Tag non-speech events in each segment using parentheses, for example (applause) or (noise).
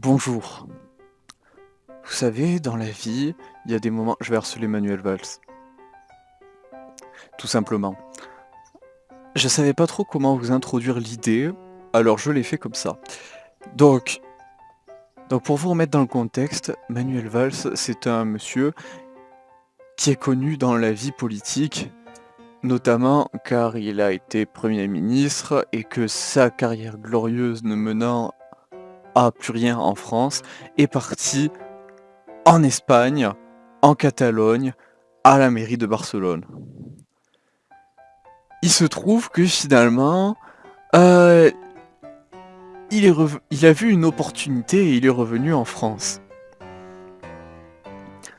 Bonjour. Vous savez, dans la vie, il y a des moments... Je vais harceler Manuel Valls. Tout simplement. Je savais pas trop comment vous introduire l'idée, alors je l'ai fait comme ça. Donc, donc pour vous remettre dans le contexte, Manuel Valls, c'est un monsieur qui est connu dans la vie politique, notamment car il a été Premier ministre et que sa carrière glorieuse ne menant à plus rien en France est parti en Espagne, en Catalogne, à la mairie de Barcelone. Il se trouve que finalement, euh, il, a vu une opportunité et il est revenu en France.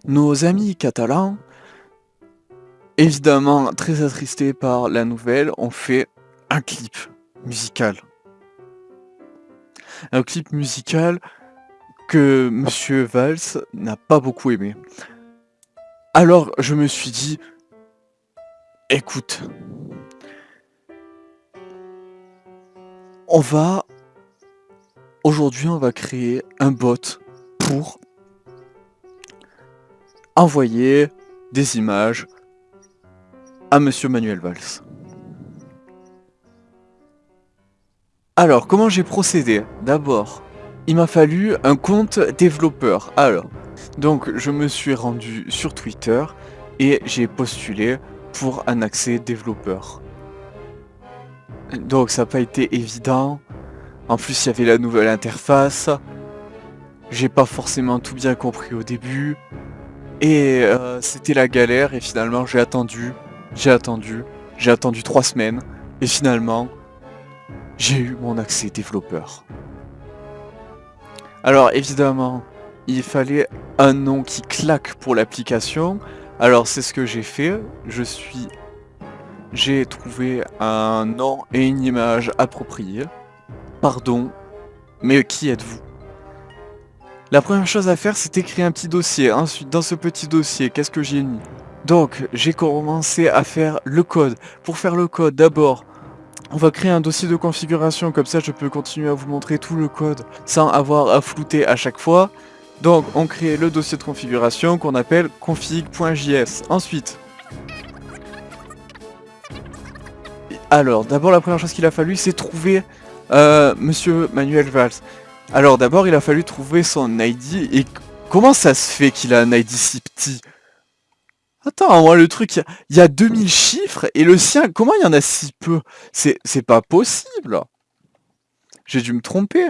Nos amis catalans, évidemment très attristés par la nouvelle, ont fait un clip musical. Un clip musical que Monsieur Valls n'a pas beaucoup aimé. Alors je me suis dit, écoute, on va Aujourd'hui, on va créer un bot pour envoyer des images à Monsieur Manuel Valls. Alors, comment j'ai procédé? D'abord, il m'a fallu un compte développeur. Alors, donc je me suis rendu sur Twitter et j'ai postulé pour un accès développeur. Donc ça n'a pas été évident. En plus, il y avait la nouvelle interface. J'ai pas forcément tout bien compris au début. Et euh, c'était la galère et finalement j'ai attendu, j'ai attendu, j'ai attendu trois semaines. Et finalement, j'ai eu mon accès développeur. Alors évidemment, il fallait un nom qui claque pour l'application. Alors c'est ce que j'ai fait. Je suis... J'ai trouvé un nom et une image appropriée. Pardon, mais qui êtes-vous? La première chose à faire, c'était créer un petit dossier. Ensuite, dans ce petit dossier, qu'est-ce que j'ai mis? Donc, j'ai commencé à faire le code. Pour faire le code, d'abord, on va créer un dossier de configuration, comme ça je peux continuer à vous montrer tout le code sans avoir à flouter à chaque fois. Donc on crée le dossier de configuration qu'on appelle config.js. Ensuite, alors d'abord la première chose qu'il a fallu c'est trouver euh, Monsieur Manuel Valls. Alors d'abord, il a fallu trouver son ID. Et comment ça se fait qu'il a un ID si petit? Attends, moi le truc, il y, a 2000 chiffres et le sien, comment il y en a si peu? C'est pas possible. J'ai dû me tromper.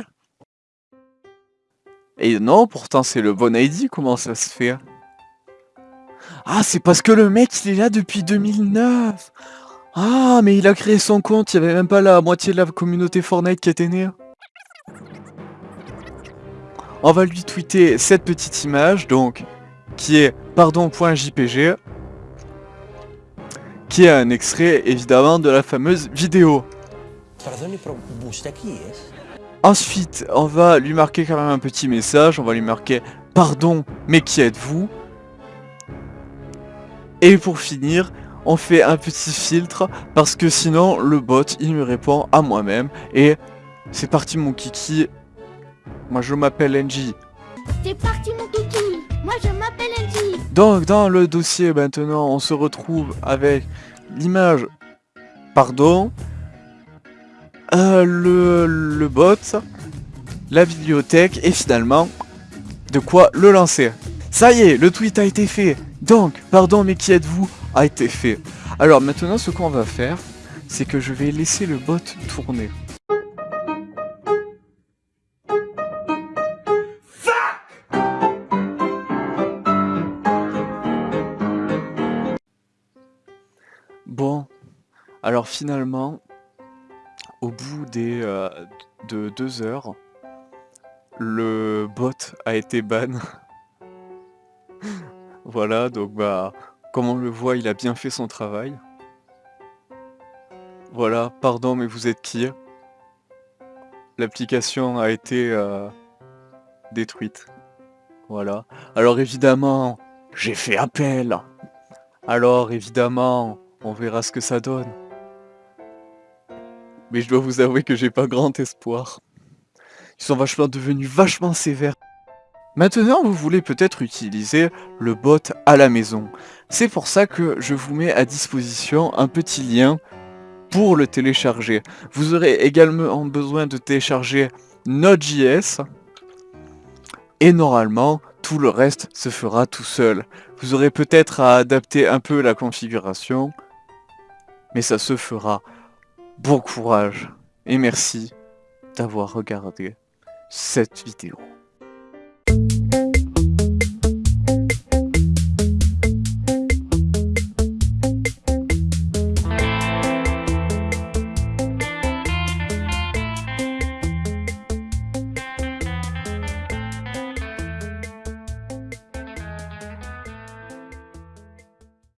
Et non, pourtant c'est le bon ID, comment ça se fait? Ah, c'est parce que le mec, il est là depuis 2009 ah, mais il a créé son compte, il n'y avait même pas la moitié de la communauté Fortnite qui était née. On va lui tweeter cette petite image, donc, qui est pardon.jpg, qui est un extrait, évidemment, de la fameuse vidéo. Ensuite, on va lui marquer quand même un petit message, on va lui marquer « Pardon, mais qui êtes-vous » Et pour finir, on fait un petit filtre parce que sinon le bot il me répond à moi-même et c'est parti mon kiki. Moi je m'appelle NJ. C'est parti mon kiki. Donc dans le dossier maintenant on se retrouve avec l'image pardon euh, le, le bot la bibliothèque et finalement de quoi le lancer. Ça y est, le tweet a été fait. Donc, pardon, mais qui êtes-vous a été fait. Alors maintenant, ce qu'on va faire, c'est que je vais laisser le bot tourner. Bon, alors finalement, au bout des, euh, de deux heures, le bot a été ban. (laughs) voilà, donc bah, comme on le voit, il a bien fait son travail. Voilà, pardon, mais vous êtes qui? L'application a été euh, détruite. Voilà. Alors évidemment, j'ai fait appel. Alors évidemment, on verra ce que ça donne. Mais je dois vous avouer que j'ai pas grand espoir. Ils sont vachement devenus vachement sévères. Maintenant, vous voulez peut-être utiliser le bot à la maison. C'est pour ça que je vous mets à disposition un petit lien pour le télécharger. Vous aurez également besoin de télécharger Node.js et normalement, tout le reste se fera tout seul. Vous aurez peut-être à adapter un peu la configuration, mais ça se fera. Bon courage et merci d'avoir regardé cette vidéo.